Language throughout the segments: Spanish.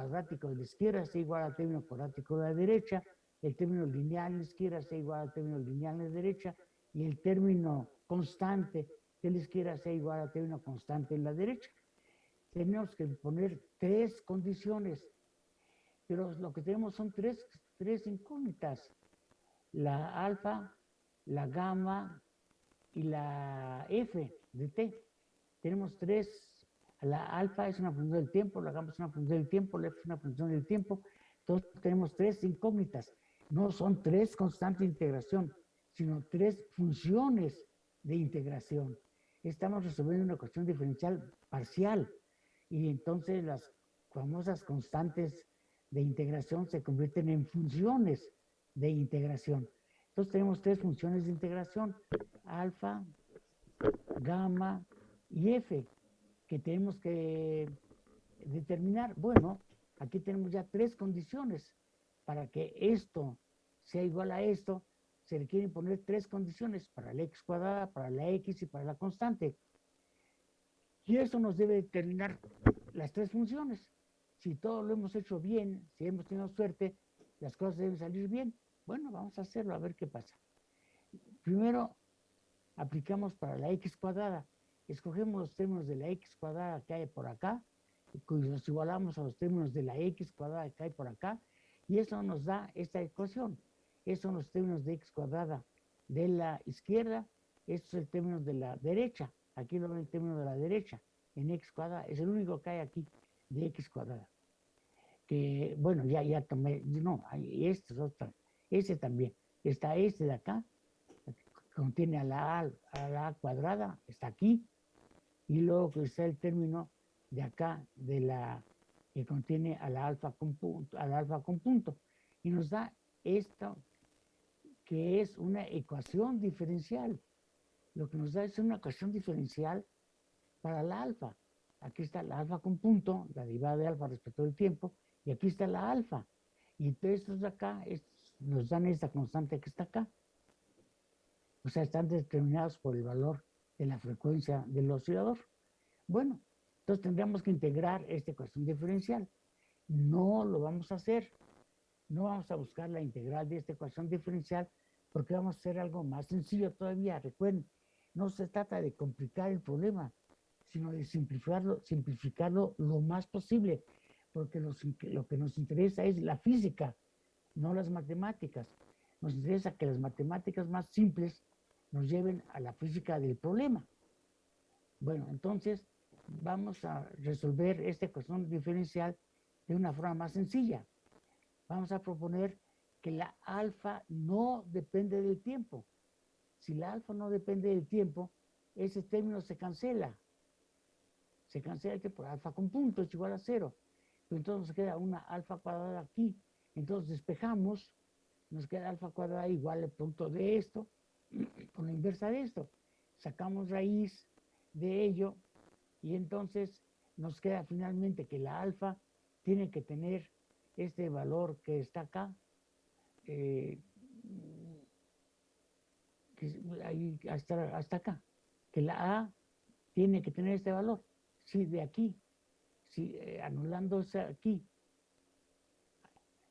cuadrático de la izquierda sea igual al término cuadrático de la derecha, el término lineal en la izquierda sea igual al término lineal en la derecha, y el término constante de la izquierda sea igual al término constante en la derecha. Tenemos que poner tres condiciones, pero lo que tenemos son tres, tres incógnitas. La alfa, la gamma y la f de t. Tenemos tres la alfa es una función del tiempo, la gamma es una función del tiempo, la f es una función del tiempo. Entonces tenemos tres incógnitas. No son tres constantes de integración, sino tres funciones de integración. Estamos resolviendo una cuestión diferencial parcial y entonces las famosas constantes de integración se convierten en funciones de integración. Entonces tenemos tres funciones de integración, alfa, gamma y f que tenemos que determinar, bueno, aquí tenemos ya tres condiciones. Para que esto sea igual a esto, se requieren poner tres condiciones para la x cuadrada, para la x y para la constante. Y eso nos debe determinar las tres funciones. Si todo lo hemos hecho bien, si hemos tenido suerte, las cosas deben salir bien. Bueno, vamos a hacerlo, a ver qué pasa. Primero, aplicamos para la x cuadrada escogemos los términos de la x cuadrada que hay por acá, y los igualamos a los términos de la x cuadrada que hay por acá, y eso nos da esta ecuación. Estos son los términos de x cuadrada de la izquierda, estos son los términos de la derecha. Aquí lo ven el término de la derecha, en x cuadrada, es el único que hay aquí de x cuadrada. Que, bueno, ya, ya tomé, no, este es otro, este también. Está este de acá, contiene a la a, a la cuadrada, está aquí, y luego que está el término de acá de la que contiene a la alfa con punto, al alfa con punto y nos da esto que es una ecuación diferencial. Lo que nos da es una ecuación diferencial para la alfa. Aquí está la alfa con punto, la derivada de alfa respecto del tiempo, y aquí está la alfa. Y estos de acá nos dan esta constante que está acá. O sea, están determinados por el valor de la frecuencia del oscilador. Bueno, entonces tendríamos que integrar esta ecuación diferencial. No lo vamos a hacer. No vamos a buscar la integral de esta ecuación diferencial porque vamos a hacer algo más sencillo todavía. Recuerden, no se trata de complicar el problema, sino de simplificarlo, simplificarlo lo más posible, porque lo que nos interesa es la física, no las matemáticas. Nos interesa que las matemáticas más simples nos lleven a la física del problema. Bueno, entonces vamos a resolver esta ecuación diferencial de una forma más sencilla. Vamos a proponer que la alfa no depende del tiempo. Si la alfa no depende del tiempo, ese término se cancela. Se cancela que por alfa con punto es igual a cero. entonces nos queda una alfa cuadrada aquí. Entonces despejamos, nos queda alfa cuadrada igual al punto de esto, con la inversa de esto. Sacamos raíz de ello y entonces nos queda finalmente que la alfa tiene que tener este valor que está acá, eh, hasta, hasta acá, que la A tiene que tener este valor. Si de aquí, si eh, anulándose aquí,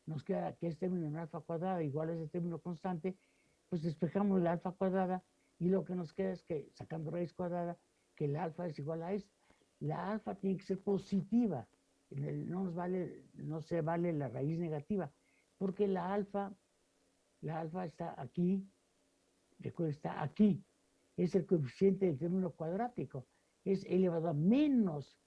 nos queda que este término en alfa cuadrada igual a ese término constante, pues despejamos la alfa cuadrada y lo que nos queda es que, sacando raíz cuadrada, que el alfa es igual a esto. La alfa tiene que ser positiva, no, nos vale, no se vale la raíz negativa, porque la alfa, la alfa está aquí, recuerda, está aquí, es el coeficiente del término cuadrático, es elevado a menos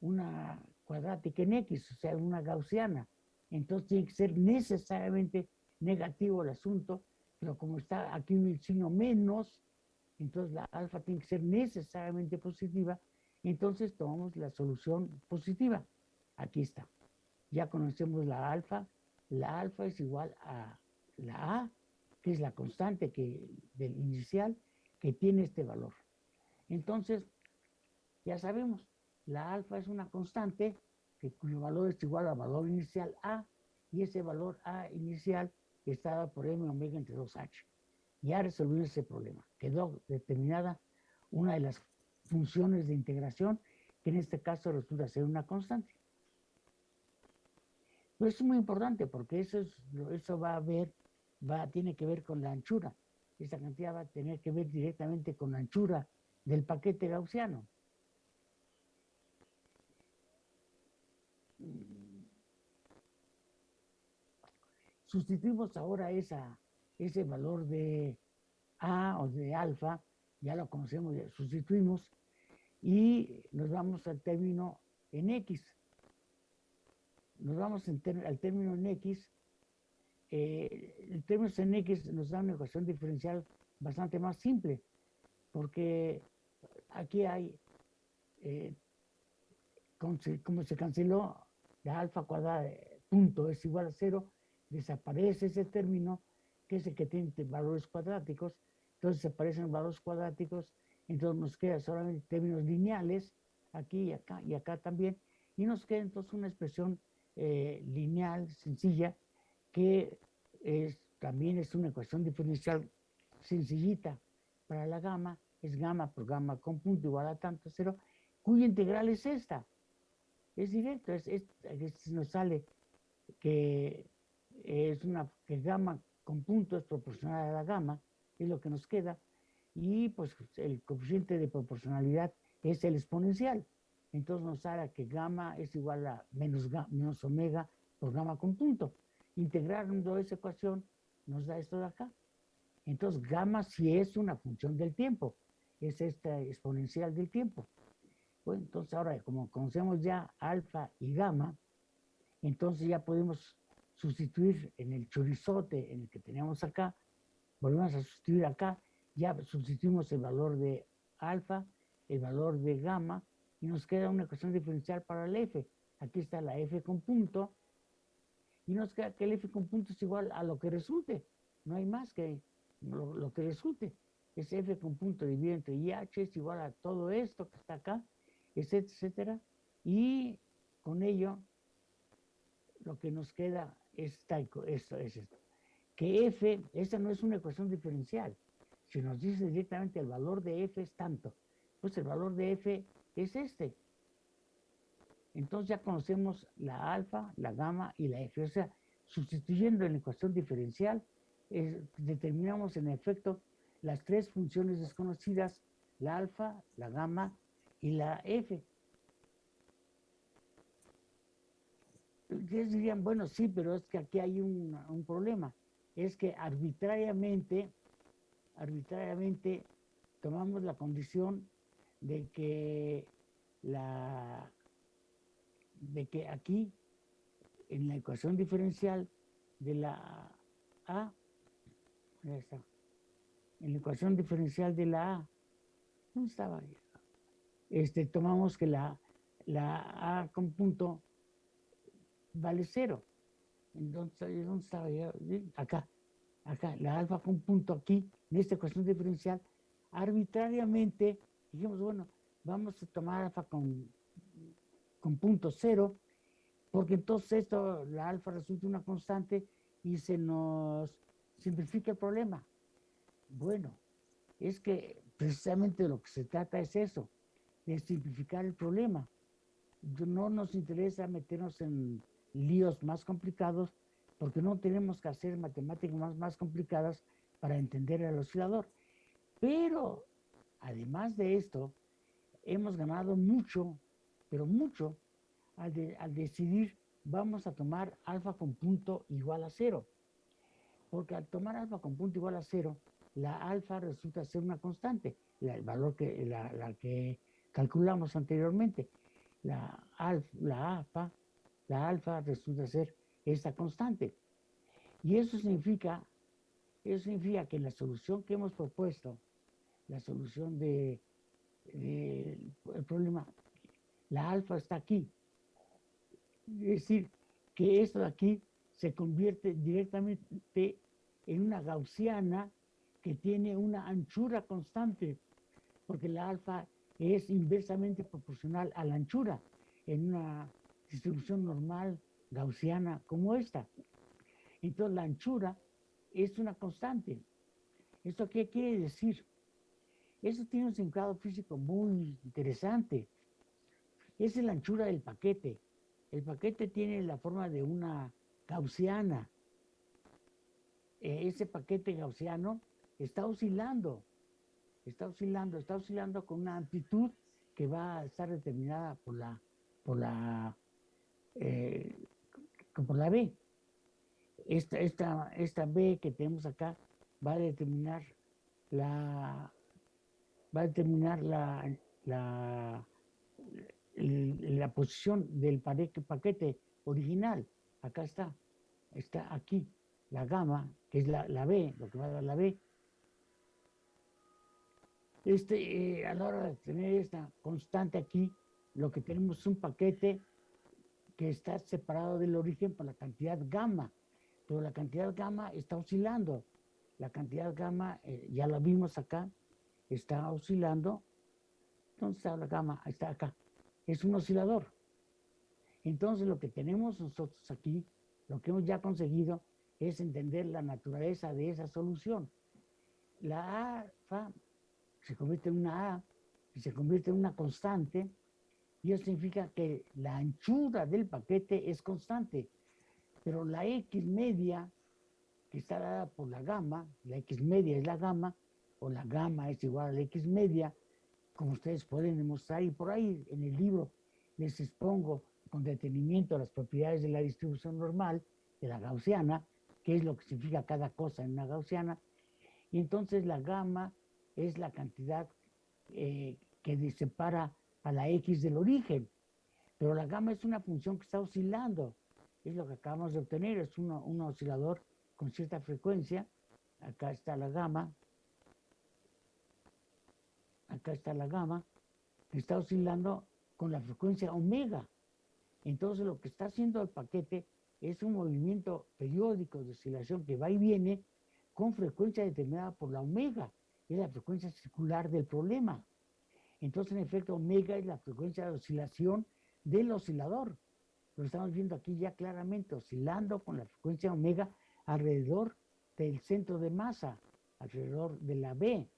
una cuadrática en X, o sea, una gaussiana. Entonces tiene que ser necesariamente negativo el asunto pero como está aquí un signo menos, entonces la alfa tiene que ser necesariamente positiva, entonces tomamos la solución positiva. Aquí está. Ya conocemos la alfa. La alfa es igual a la A, que es la constante que, del inicial, que tiene este valor. Entonces, ya sabemos, la alfa es una constante que, cuyo valor es igual al valor inicial A, y ese valor A inicial está dado por M omega entre 2H. Ya resolvió ese problema. Quedó determinada una de las funciones de integración, que en este caso resulta ser una constante. Pero es muy importante porque eso, es, eso va a ver, va, tiene que ver con la anchura. Esta cantidad va a tener que ver directamente con la anchura del paquete gaussiano. Sustituimos ahora esa, ese valor de A o de alfa, ya lo conocemos, sustituimos, y nos vamos al término en X. Nos vamos al término en X. Eh, el término en X nos da una ecuación diferencial bastante más simple, porque aquí hay, eh, como se canceló la alfa cuadrada punto es igual a cero, desaparece ese término, que es el que tiene valores cuadráticos, entonces desaparecen valores cuadráticos, entonces nos queda solamente términos lineales, aquí y acá y acá también, y nos queda entonces una expresión eh, lineal, sencilla, que es, también es una ecuación diferencial sencillita para la gama, es gamma por gamma con punto igual a tanto cero, cuya integral es esta. Es directo, es, es, nos sale que es una que gamma con punto es proporcional a la gamma, es lo que nos queda, y pues el coeficiente de proporcionalidad es el exponencial. Entonces nos sale que gamma es igual a menos, menos omega por gamma con punto. Integrando esa ecuación nos da esto de acá. Entonces gamma sí es una función del tiempo, es esta exponencial del tiempo. Bueno, entonces ahora como conocemos ya alfa y gamma, entonces ya podemos sustituir en el chorizote en el que teníamos acá, volvemos a sustituir acá, ya sustituimos el valor de alfa, el valor de gamma, y nos queda una ecuación diferencial para el f. Aquí está la f con punto, y nos queda que el f con punto es igual a lo que resulte. No hay más que lo, que resulte. Es f con punto dividido entre IH es igual a todo esto que está acá, etcétera, etcétera. Y con ello, lo que nos queda es esto, es esto. Que f, esta no es una ecuación diferencial. Si nos dice directamente el valor de f es tanto, pues el valor de f es este. Entonces ya conocemos la alfa, la gamma y la f. O sea, sustituyendo en la ecuación diferencial, determinamos en efecto las tres funciones desconocidas, la alfa, la gamma y la f. Ustedes dirían, bueno, sí, pero es que aquí hay un, problema. Es que arbitrariamente, arbitrariamente tomamos la condición de que la de que aquí en la ecuación diferencial de la A está, en la ecuación diferencial de la A ¿dónde estaba? Este, tomamos que la, la A con punto vale cero. Entonces, ¿dónde estaba yo? Acá, acá, la alfa con punto aquí, en esta ecuación diferencial, arbitrariamente dijimos, bueno, vamos a tomar alfa con, con punto cero, porque entonces esto, la alfa resulta una constante y se nos simplifica el problema. Bueno, es que precisamente lo que se trata es eso, de simplificar el problema. No nos interesa meternos en líos más complicados porque no tenemos que hacer matemáticas más, más complicadas para entender el oscilador. Pero, además de esto, hemos ganado mucho, pero mucho, al, al decidir vamos a tomar alfa con punto igual a cero. Porque al tomar alfa con punto igual a cero, la alfa resulta ser una constante, el valor que, la, la que calculamos anteriormente. La, la alfa la alfa resulta ser esta constante. Y eso significa, eso significa que la solución que hemos propuesto, la solución del de, problema, la alfa está aquí. Es decir, que esto de aquí se convierte directamente en una gaussiana que tiene una anchura constante, porque la alfa es inversamente proporcional a la anchura en una distribución normal gaussiana como esta. Entonces la anchura es una constante. ¿Esto qué quiere decir? Eso tiene un significado físico muy interesante. Esa es la anchura del paquete. El paquete tiene la forma de una gaussiana. E, ese paquete gaussiano está oscilando, está oscilando, está oscilando con una amplitud que va a estar determinada por la, por la, eh, por la B. Esta, esta, esta B que tenemos acá va a determinar la, va a determinar la, la, la posición del paquete original. Acá está, está aquí, la gama, que es la, la B, lo que va a dar la B. Este, eh, a la hora de tener esta constante aquí, lo que tenemos es un paquete que está separado del origen por la cantidad gamma, pero la cantidad gamma está oscilando. La cantidad gamma, eh, ya la vimos acá, está oscilando. ¿Dónde está la gamma? Está acá es un oscilador. Entonces lo que tenemos nosotros aquí, lo que hemos ya conseguido, es entender la naturaleza de esa solución. La alfa se convierte en una A y se convierte en una constante, y eso significa que la anchura del paquete es constante, pero la X media, que está dada por la gamma, la X media es la gamma, o la gamma es igual a la X media, como ustedes pueden demostrar, y por ahí en el libro les expongo con detenimiento las propiedades de la distribución normal, de la gaussiana, qué es lo que significa cada cosa en una gaussiana, y entonces la gamma es la cantidad eh, que separa a la x del origen, pero la gamma es una función que está oscilando, es lo que acabamos de obtener, es un oscilador con cierta frecuencia, acá está la gamma, acá está la gama, está oscilando con la frecuencia omega. Entonces lo que está haciendo el paquete es un movimiento periódico de oscilación que va y viene con frecuencia determinada por la omega, es la frecuencia circular del problema. Entonces, en efecto, omega es la frecuencia de oscilación del oscilador. Lo estamos viendo aquí ya claramente, oscilando con la frecuencia omega alrededor del centro de masa, alrededor de la B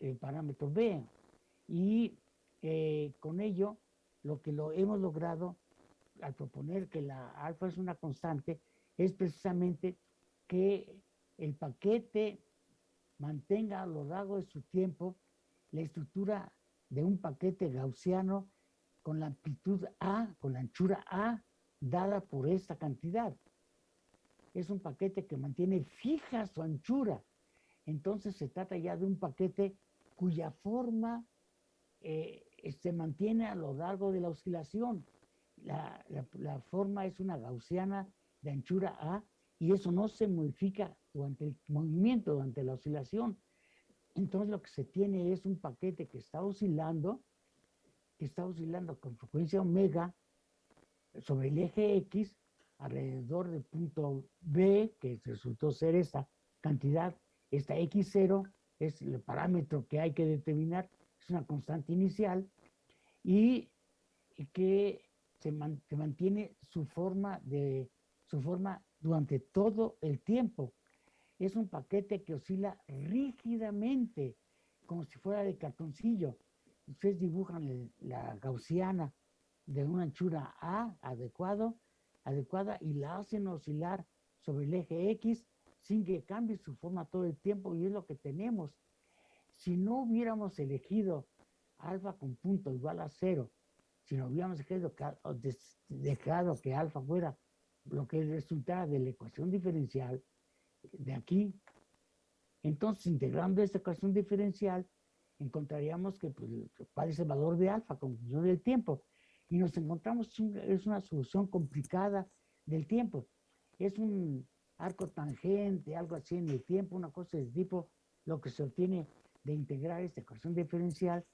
el parámetro B. Y eh, con ello, lo que lo hemos logrado al proponer que la alfa es una constante, es precisamente que el paquete mantenga a lo largo de su tiempo la estructura de un paquete gaussiano con la amplitud A, con la anchura A, dada por esta cantidad. Es un paquete que mantiene fija su anchura. Entonces se trata ya de un paquete cuya forma eh, se mantiene a lo largo de la oscilación. La, forma es una gaussiana de anchura A y eso no se modifica durante el movimiento, durante la oscilación. Entonces lo que se tiene es un paquete que está oscilando, que está oscilando con frecuencia omega sobre el eje X alrededor del punto B, que resultó ser esta cantidad, esta X0, es el parámetro que hay que determinar, es una constante inicial, y que se, mantiene su forma, de, su forma durante todo el tiempo. Es un paquete que oscila rígidamente, como si fuera de cartoncillo. Ustedes dibujan la gaussiana de una anchura A adecuado, adecuada y la hacen oscilar sobre el eje X sin que cambie su forma todo el tiempo y es lo que tenemos. Si no hubiéramos elegido alfa con punto igual a cero, si no hubiéramos dejado que, alfa fuera lo que resultara de la ecuación diferencial de aquí, entonces integrando esta ecuación diferencial, encontraríamos que pues, cuál es el valor de alfa con función del tiempo. Y nos encontramos, es una solución complicada del tiempo. Es un arco tangente, algo así en el tiempo, una cosa de tipo, lo que se obtiene de integrar esta ecuación diferencial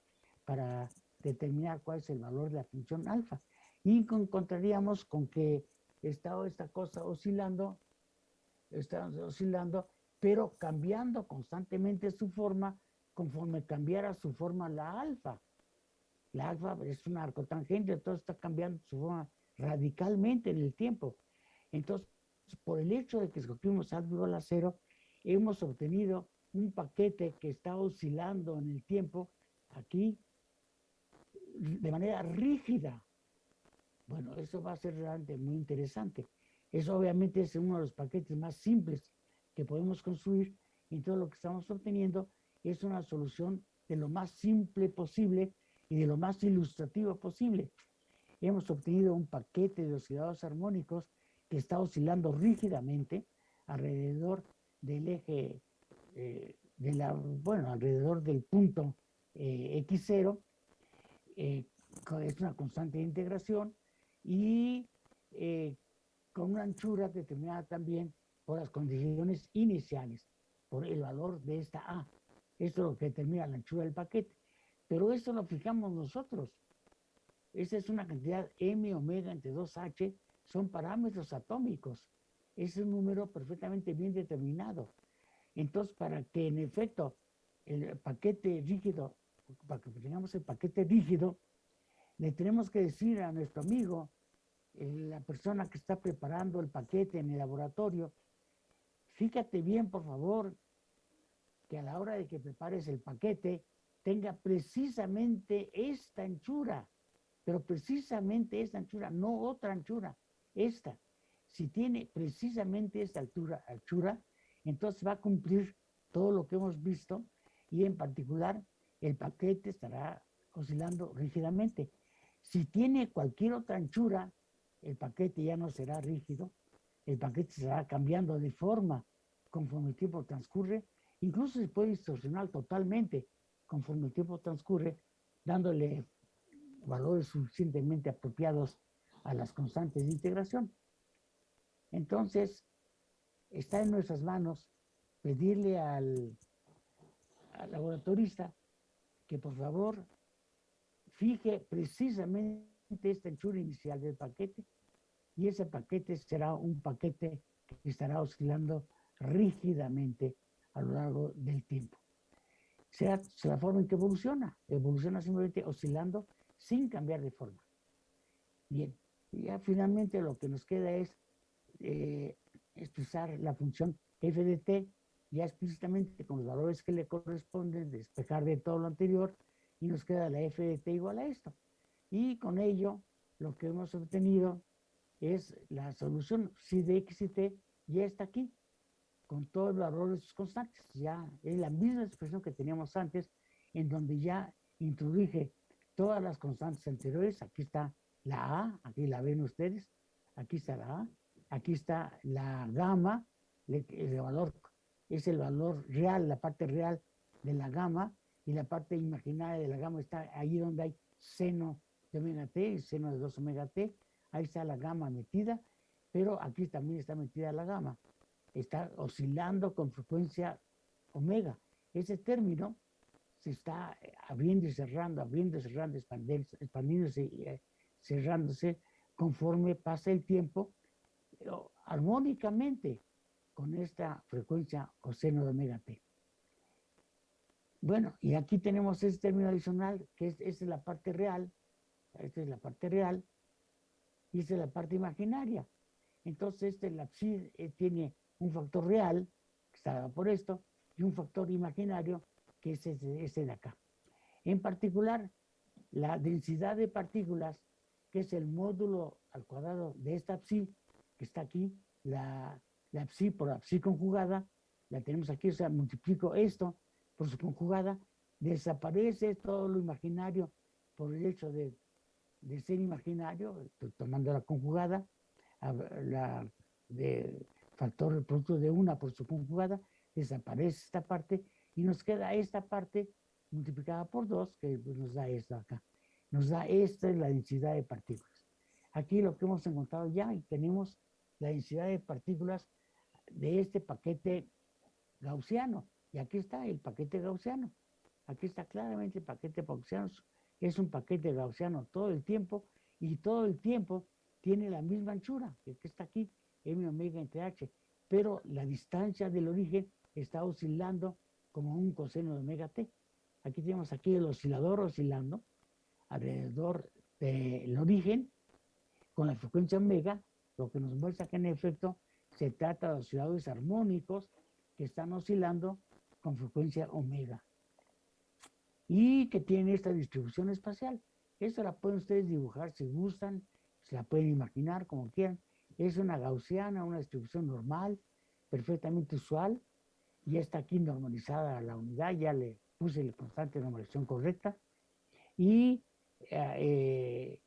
para determinar cuál es el valor de la función alfa. Y encontraríamos con que está esta cosa oscilando, está oscilando, pero cambiando constantemente su forma conforme cambiara su forma la alfa. La alfa es un arco tangente, entonces está cambiando su forma radicalmente en el tiempo. Entonces, por el hecho de que escogimos alfa igual a cero, hemos obtenido un paquete que está oscilando en el tiempo aquí de manera rígida, Bueno, eso va a ser realmente muy interesante. Eso obviamente es uno de los paquetes más simples que podemos construir y todo lo que estamos obteniendo es una solución de lo más simple posible y de lo más ilustrativo posible. Hemos obtenido un paquete de osciladores armónicos que está oscilando rígidamente alrededor del eje, eh, de la, bueno, alrededor del punto eh, X0, eh, es una constante de integración, y con una anchura determinada también por las condiciones iniciales, por el valor de esta A. Esto es lo que determina la anchura del paquete. Pero esto lo fijamos nosotros. Esa es una cantidad m omega entre 2h, son parámetros atómicos. Es un número perfectamente bien determinado. Entonces, para que en efecto el paquete rígido, para que tengamos el paquete rígido, le tenemos que decir a nuestro amigo, la persona que está preparando el paquete en el laboratorio, fíjate bien, por favor, que a la hora de que prepares el paquete tenga precisamente esta anchura, pero precisamente esta anchura, no otra anchura, esta. Si tiene precisamente esta altura, anchura, entonces va a cumplir todo lo que hemos visto y en particular el paquete estará oscilando rígidamente. Si tiene cualquier otra anchura, el paquete ya no será rígido, el paquete será cambiando de forma conforme el tiempo transcurre, incluso se puede distorsionar totalmente conforme el tiempo transcurre, dándole valores suficientemente apropiados a las constantes de integración. Entonces, está en nuestras manos pedirle al, al laboratorista que por favor fije precisamente esta anchura inicial del paquete y ese paquete será un paquete que estará oscilando rígidamente a lo largo del tiempo. Sea, la forma en que evoluciona, evoluciona simplemente oscilando sin cambiar de forma. Bien, ya finalmente lo que nos queda es eh, expresar la función f de t, ya explícitamente con los valores que le corresponden, despejar de todo lo anterior, y nos queda la f de t igual a esto. Y con ello, lo que hemos obtenido es la solución si de t ya está aquí, con todos los valores constantes. Ya es la misma expresión que teníamos antes, en donde ya introduje todas las constantes anteriores. Aquí está la A, aquí la ven ustedes, aquí está la A, aquí está la gamma, el valor es el valor real, la parte real de la gamma, y la parte imaginaria de la gamma está ahí donde hay seno omega t, seno de 2 omega t, ahí está la gamma metida, pero aquí también está metida la gamma. Está oscilando con frecuencia omega. Ese término se está eh, abriendo y cerrando, abriendo y cerrando, expandiéndose y eh, cerrándose conforme pasa el tiempo, armónicamente con esta frecuencia o seno de omega t. Bueno, y aquí tenemos este término adicional, que es, es la parte real, esta es la parte real, y esta es la parte imaginaria. Entonces, este, la psi eh, tiene un factor real, que está dado por esto, y un factor imaginario, que es este, de acá. En particular, la densidad de partículas, que es el módulo al cuadrado de esta psi, que está aquí, la, la psi por la psi conjugada, la tenemos aquí, o sea, multiplico esto por su conjugada, desaparece todo lo imaginario por el hecho de, de ser imaginario, tomando la conjugada, la de factor producto de una por su conjugada, desaparece esta parte y nos queda esta parte multiplicada por dos, que pues, nos da esto acá. Nos da esta es la densidad de partículas. Aquí lo que hemos encontrado ya, y tenemos la densidad de partículas de este paquete gaussiano. Y aquí está el paquete gaussiano. Aquí está claramente el paquete gaussiano. Es un paquete gaussiano todo el tiempo y todo el tiempo tiene la misma anchura, que está aquí, m omega entre h. Pero la distancia del origen está oscilando como un coseno de omega t. Aquí tenemos aquí el oscilador oscilando alrededor del origen con la frecuencia omega, lo que nos muestra que en efecto se trata de osciladores armónicos que están oscilando con frecuencia omega y que tienen esta distribución espacial. Esto la pueden ustedes dibujar si gustan, se la pueden imaginar como quieran. Es una gaussiana, una distribución normal, perfectamente usual. Ya está aquí normalizada la unidad, ya le puse la constante de normalización correcta. Y eh, eh,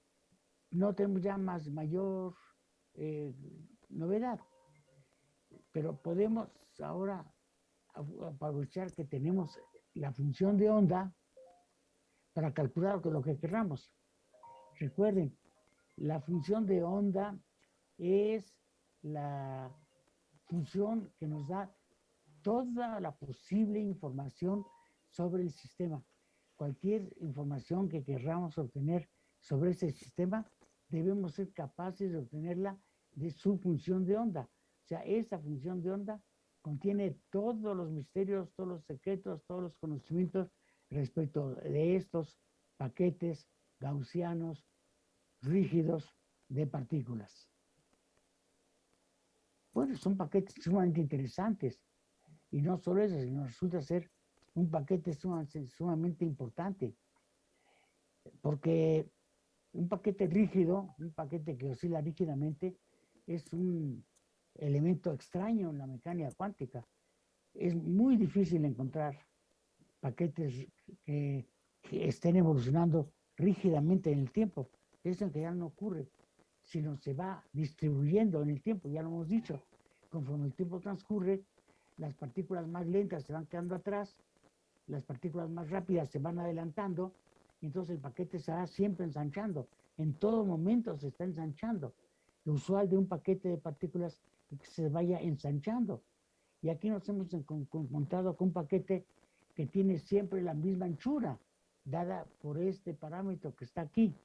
no tenemos ya más mayor eh, novedad. Pero podemos ahora aprovechar que tenemos la función de onda para calcular lo que queramos. Recuerden, la función de onda es la función que nos da toda la posible información sobre el sistema. Cualquier información que queramos obtener sobre ese sistema, debemos ser capaces de obtenerla de su función de onda. O sea, esa función de onda contiene todos los misterios, todos los secretos, todos los conocimientos respecto de estos paquetes gaussianos rígidos de partículas. Bueno, son paquetes sumamente interesantes. Y no solo eso, sino resulta ser un paquete sumamente, importante. Porque un paquete rígido, un paquete que oscila rígidamente, es un elemento extraño en la mecánica cuántica. Es muy difícil encontrar paquetes que, estén evolucionando rígidamente en el tiempo. Eso en realidad no ocurre, sino se va distribuyendo en el tiempo, ya lo hemos dicho. Conforme el tiempo transcurre, las partículas más lentas se van quedando atrás, las partículas más rápidas se van adelantando, y entonces el paquete se va siempre ensanchando. En todo momento se está ensanchando. Lo usual de un paquete de partículas es que se vaya ensanchando. Y aquí nos hemos encontrado con un paquete que tiene siempre la misma anchura, dada por este parámetro que está aquí.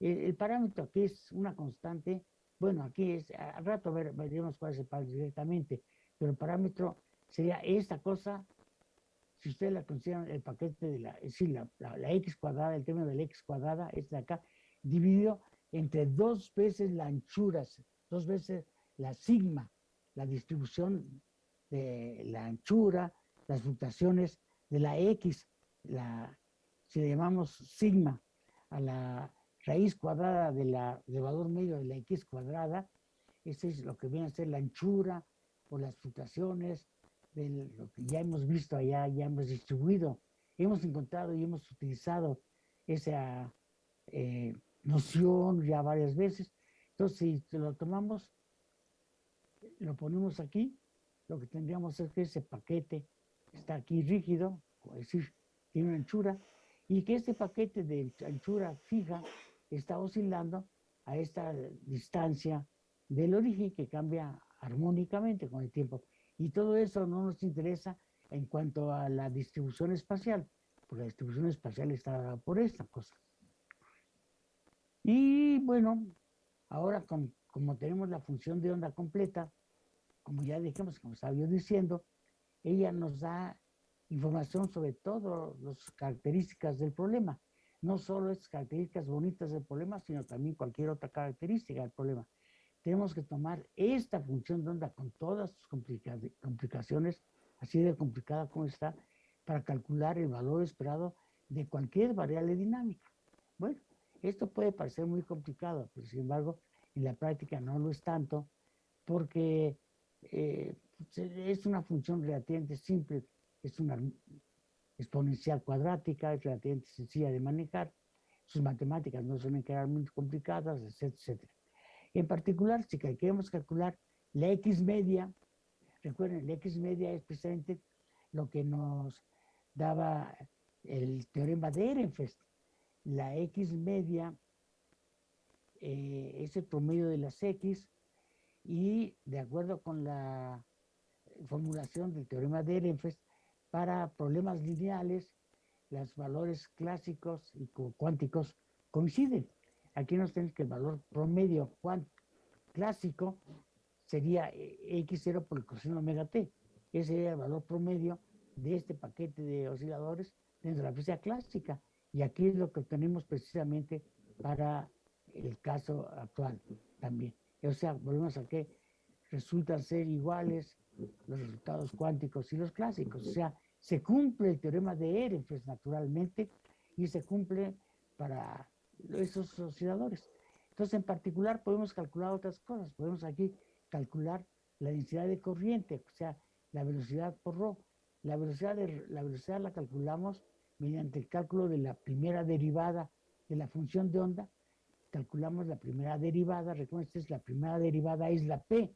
El, parámetro aquí es una constante, bueno, aquí es, al rato ver, veremos cuál es el parámetro directamente, pero el parámetro sería esta cosa, si ustedes la consideran el paquete de la, es decir, la, x cuadrada, el término de la x cuadrada, es de acá, dividido entre dos veces la anchura, dos veces la sigma, la distribución de la anchura, las fluctuaciones de la X, la, si le llamamos sigma a la raíz cuadrada de la, del valor medio de la X cuadrada, ese es lo que viene a ser la anchura o las fluctuaciones de lo que ya hemos visto allá, ya hemos distribuido. Hemos encontrado y hemos utilizado esa eh, noción ya varias veces. Entonces, si lo tomamos, lo ponemos aquí, lo que tendríamos es que ese paquete está aquí rígido, es decir, tiene una anchura, y que este paquete de anchura fija está oscilando a esta distancia del origen que cambia armónicamente con el tiempo. Y todo eso no nos interesa en cuanto a la distribución espacial, porque la distribución espacial está por esta cosa. Y bueno, ahora como tenemos la función de onda completa, como ya dijimos, como estaba yo diciendo, ella nos da información sobre todas las características del problema. No solo es características bonitas del problema, sino también cualquier otra característica del problema. Tenemos que tomar esta función de onda con todas sus complicaciones, así de complicada como está, para calcular el valor esperado de cualquier variable dinámica. Bueno, esto puede parecer muy complicado, pero sin embargo, en la práctica no lo es tanto, porque eh, es una función relativamente simple, es una exponencial cuadrática, es relativamente sencilla de manejar, sus matemáticas no suelen quedar muy complicadas, etcétera, En particular, si queremos calcular la X media, recuerden, la X media es precisamente lo que nos daba el teorema de Ehrenfest. La X media eh, es el promedio de las X y de acuerdo con la formulación del teorema de Ehrenfest, para problemas lineales, los valores clásicos y cuánticos coinciden. Aquí nos tenemos que el valor promedio clásico sería eh, x0 por el coseno omega t. Ese sería el valor promedio de este paquete de osciladores dentro de la física clásica. Y aquí es lo que obtenemos precisamente para el caso actual también. O sea, volvemos a que resultan ser iguales los resultados cuánticos y los clásicos. O sea, se cumple el teorema de Ehrenfest naturalmente y se cumple para esos osciladores. Entonces, en particular, podemos calcular otras cosas. Podemos aquí calcular la densidad de corriente, o sea, la velocidad por ρ. La velocidad, de, la velocidad la calculamos mediante el cálculo de la primera derivada de la función de onda. Calculamos la primera derivada, recuerden, la primera derivada es la P.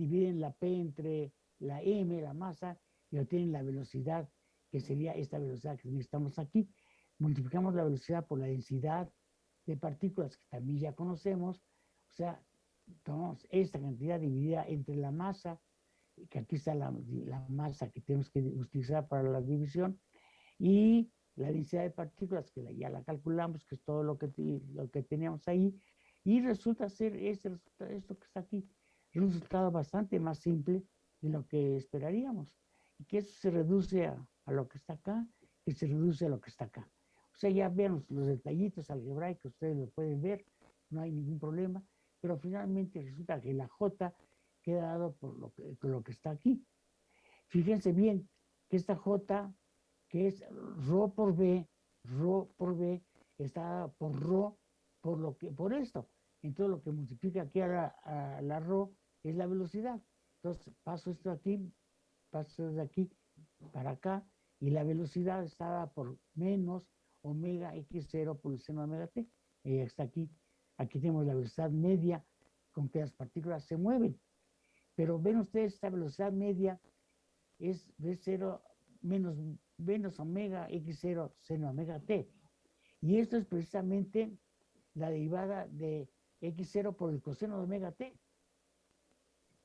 Dividen la P entre la M, la masa, y obtienen la velocidad, que sería esta velocidad que necesitamos aquí. Multiplicamos la velocidad por la densidad de partículas que también ya conocemos, o sea, tomamos esta cantidad dividida entre la masa, que aquí está la, masa que tenemos que utilizar para la división, y la densidad de partículas, que ya la calculamos, que es todo lo que, lo que teníamos ahí, y resulta ser este esto que está aquí, es un resultado bastante más simple de lo que esperaríamos. Y que eso se reduce a, a lo que está acá y se reduce a lo que está acá. O sea, ya vemos los detallitos algebraicos, ustedes lo pueden ver, no hay ningún problema, pero finalmente resulta que la J queda dado por lo que, por lo que está aquí. Fíjense bien que esta J, que es Rho por B, Rho por B, está dada por Rho por, lo que, por esto. Entonces lo que multiplica aquí a la, a la Rho es la velocidad. Entonces paso esto aquí, paso desde aquí para acá, y la velocidad está dada por menos omega x0 por el seno de omega t. Y está aquí. Aquí tenemos la velocidad media con que las partículas se mueven. Pero ven ustedes, esta velocidad media es v0 menos, menos omega x0 seno omega t. Y esto es precisamente la derivada de x0 por el coseno de omega t.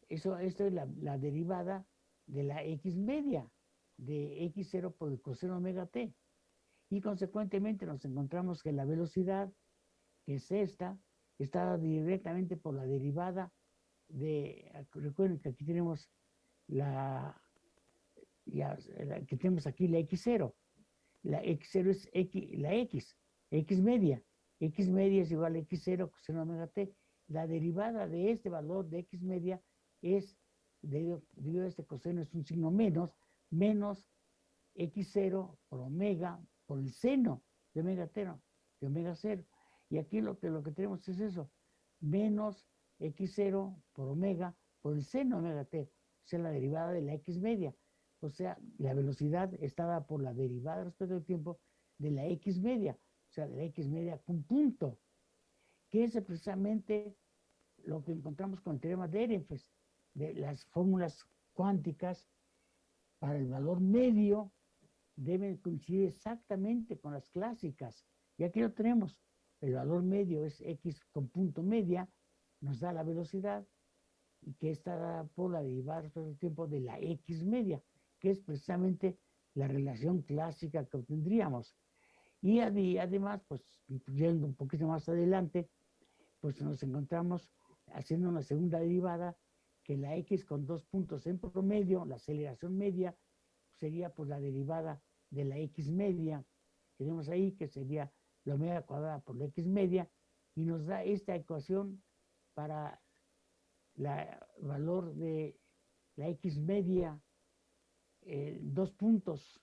Eso, esto es la, derivada de la x media de x0 por coseno omega t. Y consecuentemente nos encontramos que la velocidad, que es esta, está directamente por la derivada de, recuerden que aquí tenemos la, que tenemos aquí la x0, la x0 es x, la x, x media, x media es igual a x0 coseno omega t, la derivada de este valor de x media es, debido, a este coseno es un signo menos, menos x0 por omega por el seno de omega 0, de omega 0. Y aquí lo que, lo que tenemos es eso, menos x0 por omega por el seno omega t, o sea, la derivada de la x media. O sea, la velocidad está dada por la derivada respecto al tiempo de la x media, o sea, de la x media con punto, que es precisamente lo que encontramos con el teorema de Ehrenfest, de las fórmulas cuánticas para el valor medio deben coincidir exactamente con las clásicas. Y aquí lo tenemos. El valor medio es x con punto media, nos da la velocidad, y que está dada por la derivada del tiempo de la x media, que es precisamente la relación clásica que obtendríamos. Y además, pues, yendo un poquito más adelante, pues nos encontramos haciendo una segunda derivada, que la x con dos puntos en promedio, la aceleración media, sería pues la derivada de la x media, tenemos ahí, que sería la omega cuadrada por la x media, y nos da esta ecuación para el valor de la x media, eh, dos puntos,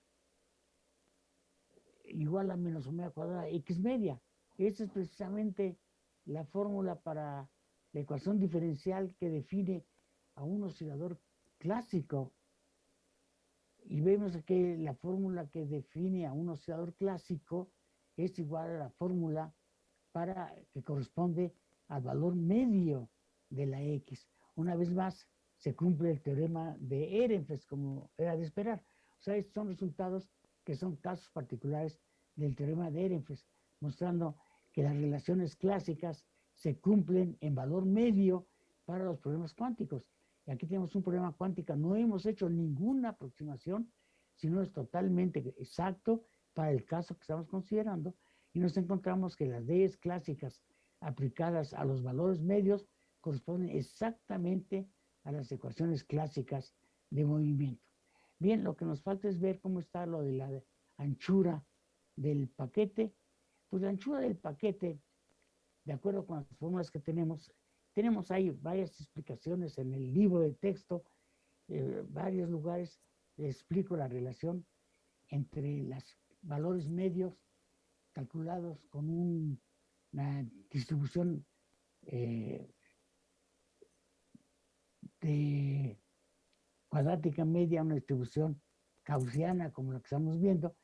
igual a menos omega cuadrada x media. Esa es precisamente la fórmula para la ecuación diferencial que define a un oscilador clásico y vemos que la fórmula que define a un oscilador clásico es igual a la fórmula para que corresponde al valor medio de la X. Una vez más, se cumple el teorema de Ehrenfest, como era de esperar. O sea, estos son resultados que son casos particulares del teorema de Ehrenfest, mostrando que las relaciones clásicas se cumplen en valor medio para los problemas cuánticos. Y aquí tenemos un problema cuántico, no hemos hecho ninguna aproximación, sino es totalmente exacto para el caso que estamos considerando, y nos encontramos que las leyes clásicas aplicadas a los valores medios corresponden exactamente a las ecuaciones clásicas de movimiento. Bien, lo que nos falta es ver cómo está lo de la anchura del paquete. Pues la anchura del paquete, de acuerdo con las fórmulas que tenemos, tenemos ahí varias explicaciones en el libro de texto, eh, varios lugares explico la relación entre los valores medios calculados con una distribución eh, de cuadrática media, una distribución gaussiana como la que estamos viendo,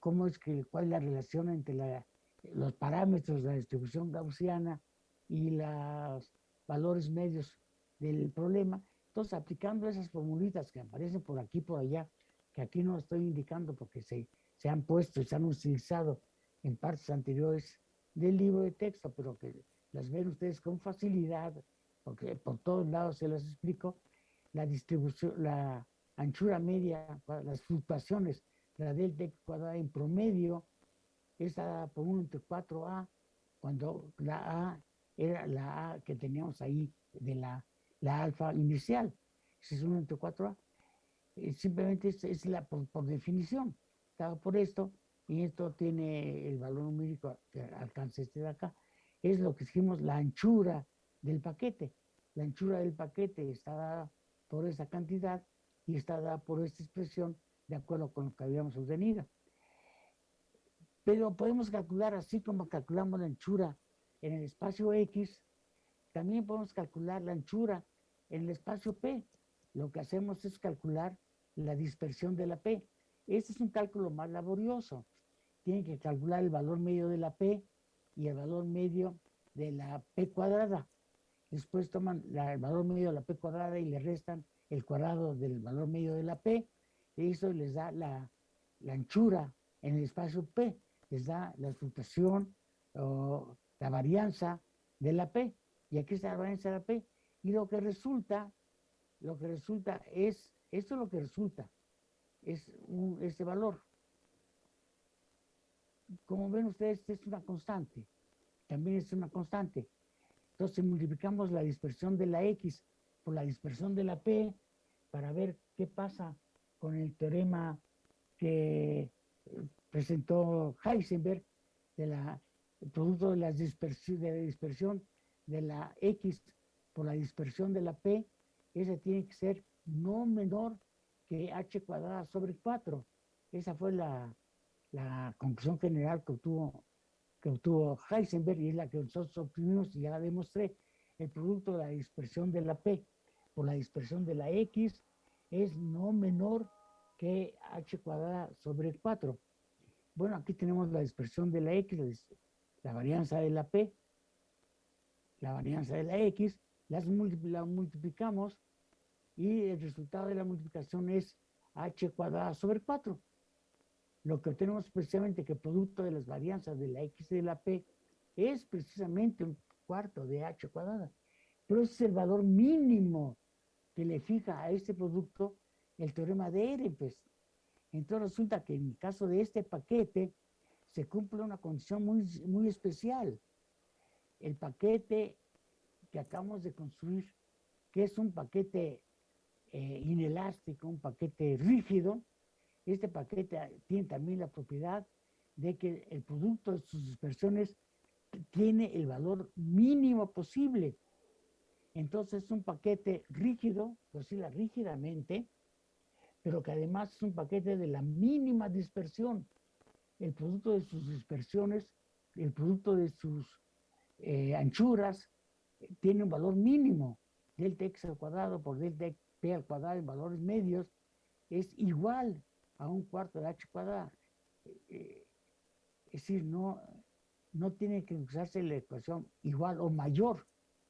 cómo es que, cuál es la relación entre los parámetros de la distribución gaussiana y los valores medios del problema. Entonces, aplicando esas formulitas que aparecen por aquí por allá, que aquí no estoy indicando porque se, se han puesto y se han utilizado en partes anteriores del libro de texto, pero que las ven ustedes con facilidad, porque por todos lados se las explico, la distribución, la anchura media, las fluctuaciones, la delta cuadrada en promedio, es dada por 1 entre 4a, cuando la a era la a que teníamos ahí de la, la alfa inicial, ese es 1 entre 4a, eh, simplemente es, la por, por definición, dado por esto, y esto tiene el valor numérico que alcanza este de acá es lo que dijimos, la anchura del paquete. La anchura del paquete está dada por esa cantidad y está dada por esta expresión de acuerdo con lo que habíamos obtenido. Pero podemos calcular, así como calculamos la anchura en el espacio X, también podemos calcular la anchura en el espacio P. Lo que hacemos es calcular la dispersión de la P. Este es un cálculo más laborioso. Tienen que calcular el valor medio de la P y el valor medio de la P cuadrada. Después toman el valor medio de la P cuadrada y le restan el cuadrado del valor medio de la P. Y eso les da la, anchura en el espacio P. Les da la fluctuación o la varianza de la P. Y aquí está la varianza de la P. Y lo que resulta, lo que resulta es, esto es lo que resulta, es este valor como ven ustedes, es una constante. También es una constante. Entonces multiplicamos la dispersión de la X por la dispersión de la P para ver qué pasa con el teorema que presentó Heisenberg de la el producto de la, dispersión, de la dispersión de la X por la dispersión de la P, ese tiene que ser no menor que H cuadrada sobre 4. Esa fue la, la conclusión general que obtuvo, que obtuvo Heisenberg y es la que nosotros obtuvimos y ya la demostré, el producto de la dispersión de la P por la dispersión de la X es no menor que H cuadrada sobre 4. Bueno, aquí tenemos la dispersión de la X, la varianza de la P, la varianza de la X, las la multiplicamos y el resultado de la multiplicación es H cuadrada sobre 4 lo que obtenemos precisamente que el producto de las varianzas de la x y de la p es precisamente un cuarto de h cuadrada. Pero ese es el valor mínimo que le fija a este producto el teorema de Ehrenfest. Entonces resulta que en el caso de este paquete se cumple una condición muy, muy especial. El paquete que acabamos de construir, que es un paquete eh, inelástico, un paquete rígido, este paquete tiene también la propiedad de que el producto de sus dispersiones tiene el valor mínimo posible. Entonces es un paquete rígido, oscila rígidamente, pero que además es un paquete de la mínima dispersión. El producto de sus dispersiones, el producto de sus eh, anchuras, tiene un valor mínimo. Delta x al cuadrado por delta p al cuadrado en valores medios es igual a un cuarto de h cuadrada. Eh, es decir, no, no tiene que usarse la ecuación igual o mayor,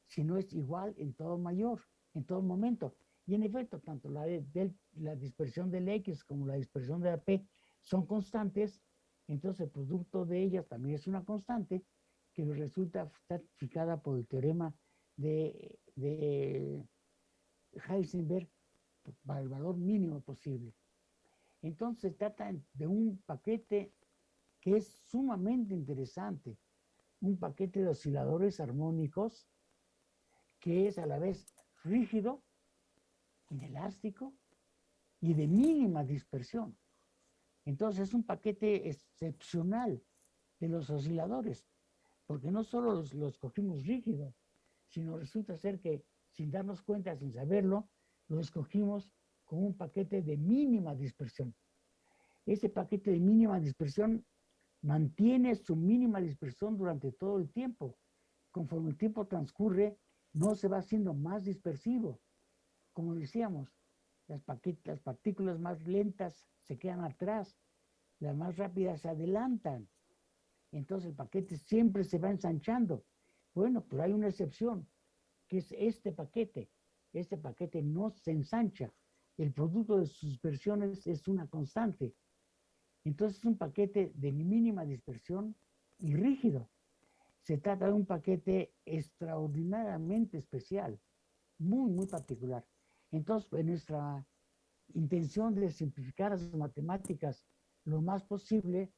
sino es igual en todo mayor, en todo momento. Y en efecto, tanto la, de, la dispersión del X como la dispersión de la P son constantes, entonces el producto de ellas también es una constante que resulta fijada por el teorema de, de Heisenberg para el valor mínimo posible. Entonces se trata de un paquete que es sumamente interesante, un paquete de osciladores armónicos que es a la vez rígido, inelástico y de mínima dispersión. Entonces es un paquete excepcional de los osciladores, porque no solo los, los cogimos rígidos, sino resulta ser que sin darnos cuenta, sin saberlo, lo escogimos con un paquete de mínima dispersión. Ese paquete de mínima dispersión mantiene su mínima dispersión durante todo el tiempo, conforme el tiempo transcurre, no se va haciendo más dispersivo. Como decíamos, las, las partículas más lentas se quedan atrás, las más rápidas se adelantan. Entonces el paquete siempre se va ensanchando. Bueno, pero hay una excepción, que es este paquete. Este paquete no se ensancha. El producto de sus dispersiones es una constante. Entonces es un paquete de mínima dispersión y rígido. Se trata de un paquete extraordinariamente especial, muy, muy particular. Entonces, en nuestra intención de simplificar las matemáticas lo más posible,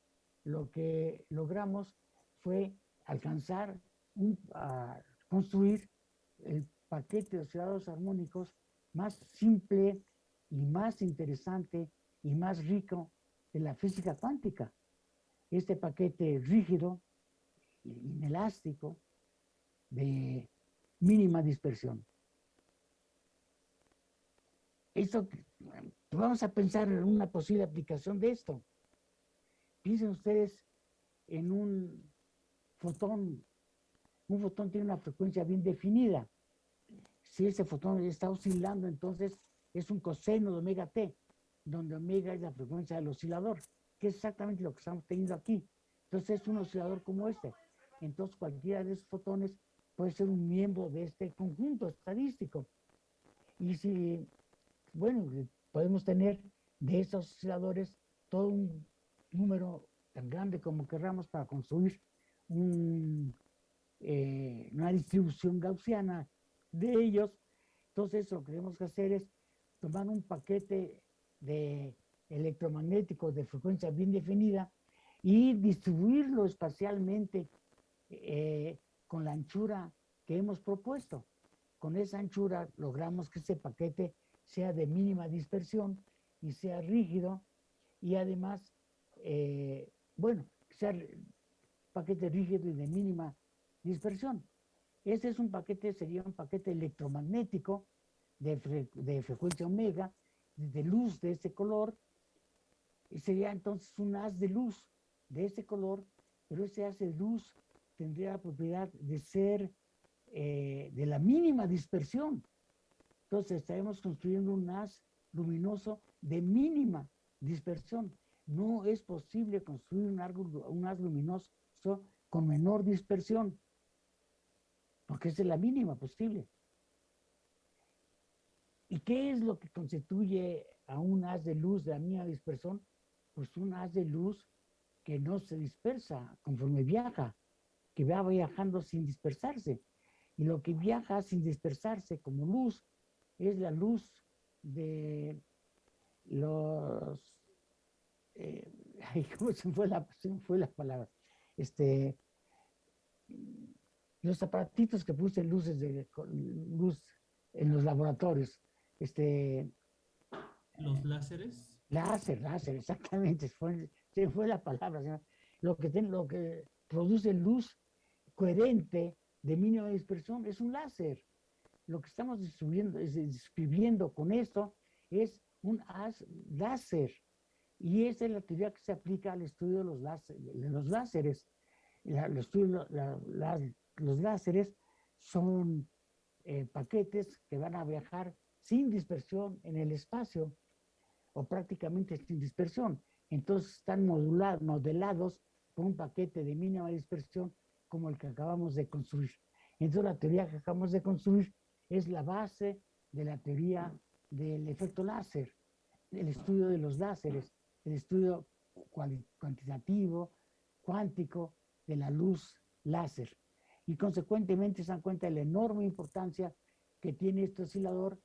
lo que logramos fue alcanzar, un, construir el paquete de osciladores armónicos más simple y más interesante y más rico de la física cuántica. Este paquete rígido, inelástico, de mínima dispersión. Esto, vamos a pensar en una posible aplicación de esto. Piensen ustedes en un fotón. Un fotón tiene una frecuencia bien definida. Si ese fotón está oscilando, entonces es un coseno de omega t, donde omega es la frecuencia del oscilador, que es exactamente lo que estamos teniendo aquí. Entonces es un oscilador como este. Entonces cualquiera de esos fotones puede ser un miembro de este conjunto estadístico. Y si, bueno, podemos tener de esos osciladores todo un número tan grande como querramos para construir eh, una distribución gaussiana de ellos. Entonces lo que tenemos que hacer es tomar un paquete de electromagnético de frecuencia bien definida y distribuirlo espacialmente eh, con la anchura que hemos propuesto. Con esa anchura logramos que ese paquete sea de mínima dispersión y sea rígido y además, eh, bueno, sea paquete rígido y de mínima dispersión. Este es un paquete, sería un paquete electromagnético de, frecuencia omega, de luz de ese color, y sería entonces un haz de luz de ese color, pero ese haz de luz tendría la propiedad de ser eh, de la mínima dispersión. Entonces estaremos construyendo un haz luminoso de mínima dispersión. No es posible construir un, un haz luminoso con menor dispersión, porque es de la mínima posible. ¿Y qué es lo que constituye a un haz de luz de la mínima dispersión? Pues un haz de luz que no se dispersa conforme viaja, que va viajando sin dispersarse. Y lo que viaja sin dispersarse como luz es la luz de los... Eh, ¿Cómo se fue, la, fue la palabra? Este, los aparatitos que puse luces de luz en los laboratorios. Este, ¿Los láseres? Láser, láser, exactamente. Fue, se fue la palabra. Lo que, lo que produce luz coherente de mínima dispersión es un láser. Lo que estamos describiendo con esto es un láser. Y esa es la teoría que se aplica al estudio de los, los láseres. los láseres son eh, paquetes que van a viajar sin dispersión en el espacio o prácticamente sin dispersión. Entonces están modulados, modelados por un paquete de mínima dispersión como el que acabamos de construir. Entonces la teoría que acabamos de construir es la base de la teoría del efecto láser, el estudio de los láseres, el estudio cuantitativo, cuántico de la luz láser. Y consecuentemente se dan cuenta de la enorme importancia que tiene este oscilador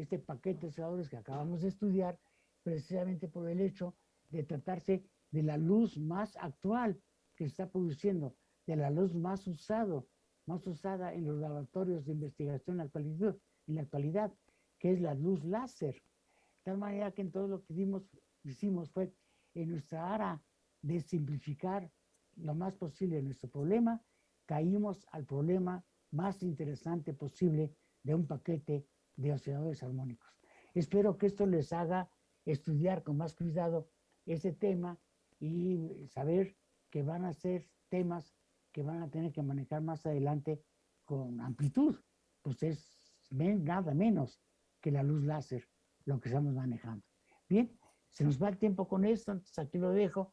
este paquete de osciladores que acabamos de estudiar, precisamente por el hecho de tratarse de la luz más actual que se está produciendo, de la luz más usado, más usada en los laboratorios de investigación en la actualidad, que es la luz láser. De tal manera que en todo lo que dimos, hicimos fue en nuestra área de simplificar lo más posible nuestro problema, caímos al problema más interesante posible de un paquete de osciladores armónicos. Espero que esto les haga estudiar con más cuidado ese tema y saber que van a ser temas que van a tener que manejar más adelante con amplitud, pues es nada menos que la luz láser lo que estamos manejando. Bien, se nos va el tiempo con esto, entonces aquí lo dejo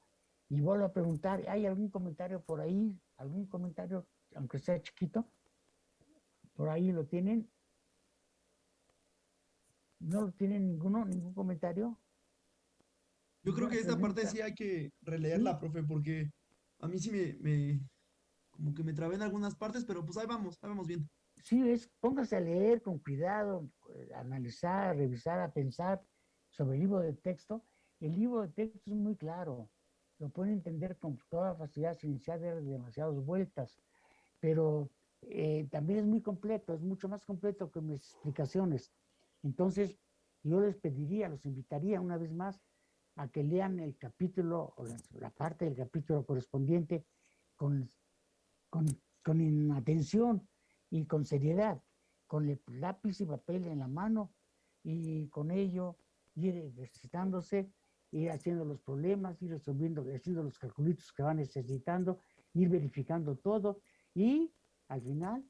y vuelvo a preguntar, ¿hay algún comentario por ahí? ¿Algún comentario, aunque sea chiquito? ¿Por ahí lo tienen? ¿No lo tienen ninguno, ningún comentario? Yo creo que esta parte sí hay que releerla, profe, porque a mí sí me, me, como que me trabé en algunas partes, pero pues ahí vamos, ahí vamos bien. Sí, es, póngase a leer con cuidado, eh, a analizar, a revisar, a pensar sobre el libro de texto. El libro de texto es muy claro, lo pueden entender con toda facilidad sin iniciar de demasiadas vueltas, pero eh, también es muy completo, es mucho más completo que mis explicaciones. Entonces, yo les pediría, los invitaría una vez más a que lean el capítulo o la, parte del capítulo correspondiente con, con, con atención y con seriedad, con el lápiz y papel en la mano y con ello ir ejercitándose, ir haciendo los problemas, ir resolviendo, haciendo los calculitos que van necesitando, ir verificando todo y al final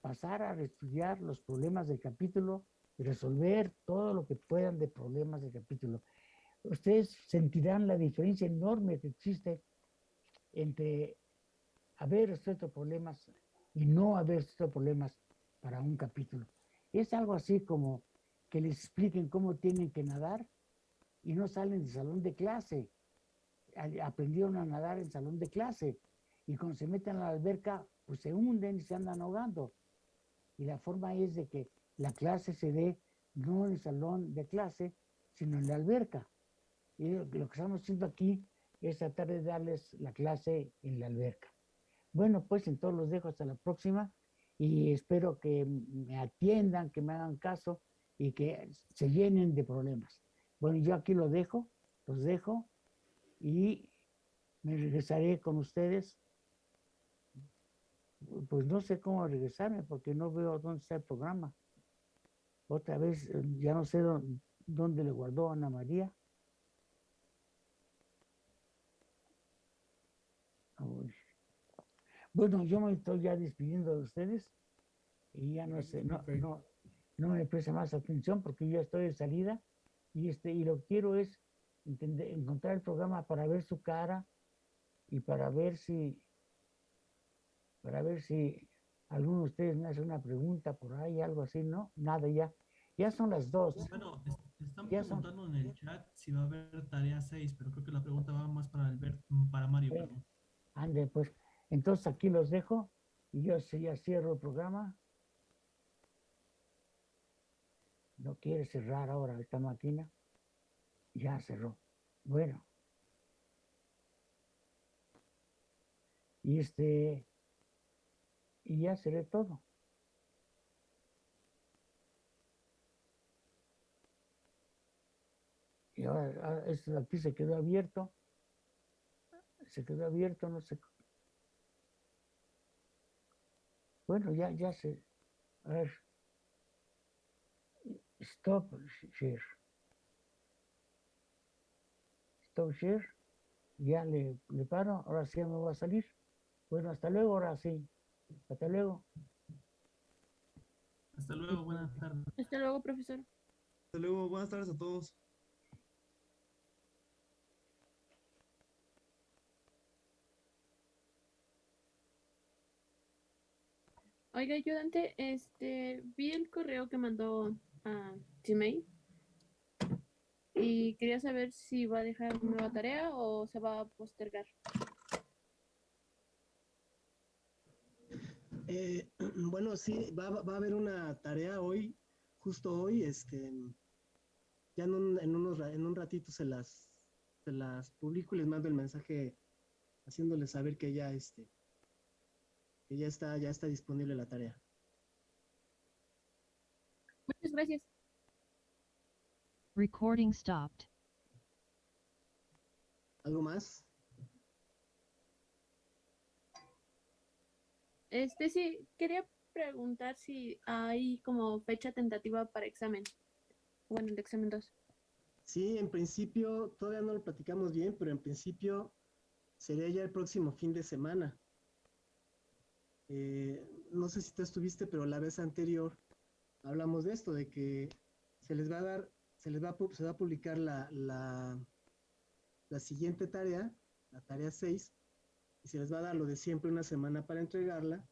pasar a estudiar los problemas del capítulo y resolver todo lo que puedan de problemas del capítulo. Ustedes sentirán la diferencia enorme que existe entre haber resuelto problemas y no haber resuelto problemas para un capítulo. Es algo así como que les expliquen cómo tienen que nadar y no salen del salón de clase. Aprendieron a nadar en salón de clase y cuando se meten a la alberca, pues se hunden y se andan ahogando. Y la forma es de que la clase se dé no en el salón de clase, sino en la alberca. Y lo que estamos haciendo aquí es tratar de darles la clase en la alberca. Bueno, pues entonces los dejo hasta la próxima y espero que me atiendan, que me hagan caso y que se llenen de problemas. Bueno, yo aquí lo dejo, los dejo y me regresaré con ustedes. Pues no sé cómo regresarme porque no veo dónde está el programa. Otra vez, ya no sé dónde, le guardó Ana María. Bueno, yo me estoy ya despidiendo de ustedes y ya no sé, no, no, no me presta más atención porque yo ya estoy de salida y, este, y lo que quiero es encontrar el programa para ver su cara y para ver si, para ver si alguno de ustedes me hace una pregunta por ahí, algo así, ¿no? Nada, ya. Ya son las dos. Bueno, están preguntando en el chat si va a haber tarea 6, pero creo que la pregunta va más para Albert, para Mario. ande, pues. Entonces aquí los dejo y yo ya cierro el programa. No quiere cerrar ahora esta máquina. Ya cerró. Bueno. Y este, y ya seré todo. Y ahora, esto de aquí se quedó abierto. Se quedó abierto, no sé. Bueno, ya, ya se. A ver. Stop share. Stop share. Ya le, le paro. Ahora sí ya me va a salir. Bueno, hasta luego, ahora sí. Hasta luego. Hasta luego, buenas tardes. Hasta luego, profesor. Hasta luego, buenas tardes a todos. Oiga, ayudante, este, vi el correo que mandó a Gmail y quería saber si va a dejar nueva tarea o se va a postergar. Eh, bueno, sí, va, a haber una tarea hoy, justo hoy, este, ya en un, unos, en un ratito se las, se las publico y les mando el mensaje haciéndoles saber que ya, este, que ya está, ya está disponible la tarea. Muchas gracias. Recording stopped. ¿Algo más? Este sí, quería preguntar si hay como fecha tentativa para examen. Bueno, el examen 2. Sí, en principio, todavía no lo platicamos bien, pero en principio sería ya el próximo fin de semana. Eh, no sé si tú estuviste, pero la vez anterior hablamos de esto, de que se les va a dar, se les va a, se va a publicar la, la, siguiente tarea, la tarea 6, y se les va a dar lo de siempre una semana para entregarla,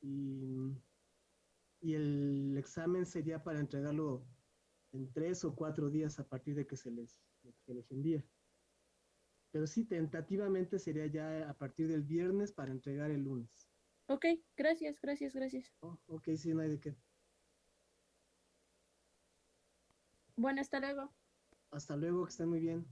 y, y el examen sería para entregarlo en tres o cuatro días a partir de que se les, de que les envíe. Pero sí, tentativamente sería ya a partir del viernes para entregar el lunes. Ok, gracias, gracias, gracias. Oh, ok, sí, no hay de qué. Bueno, hasta luego. Hasta luego, que estén muy bien.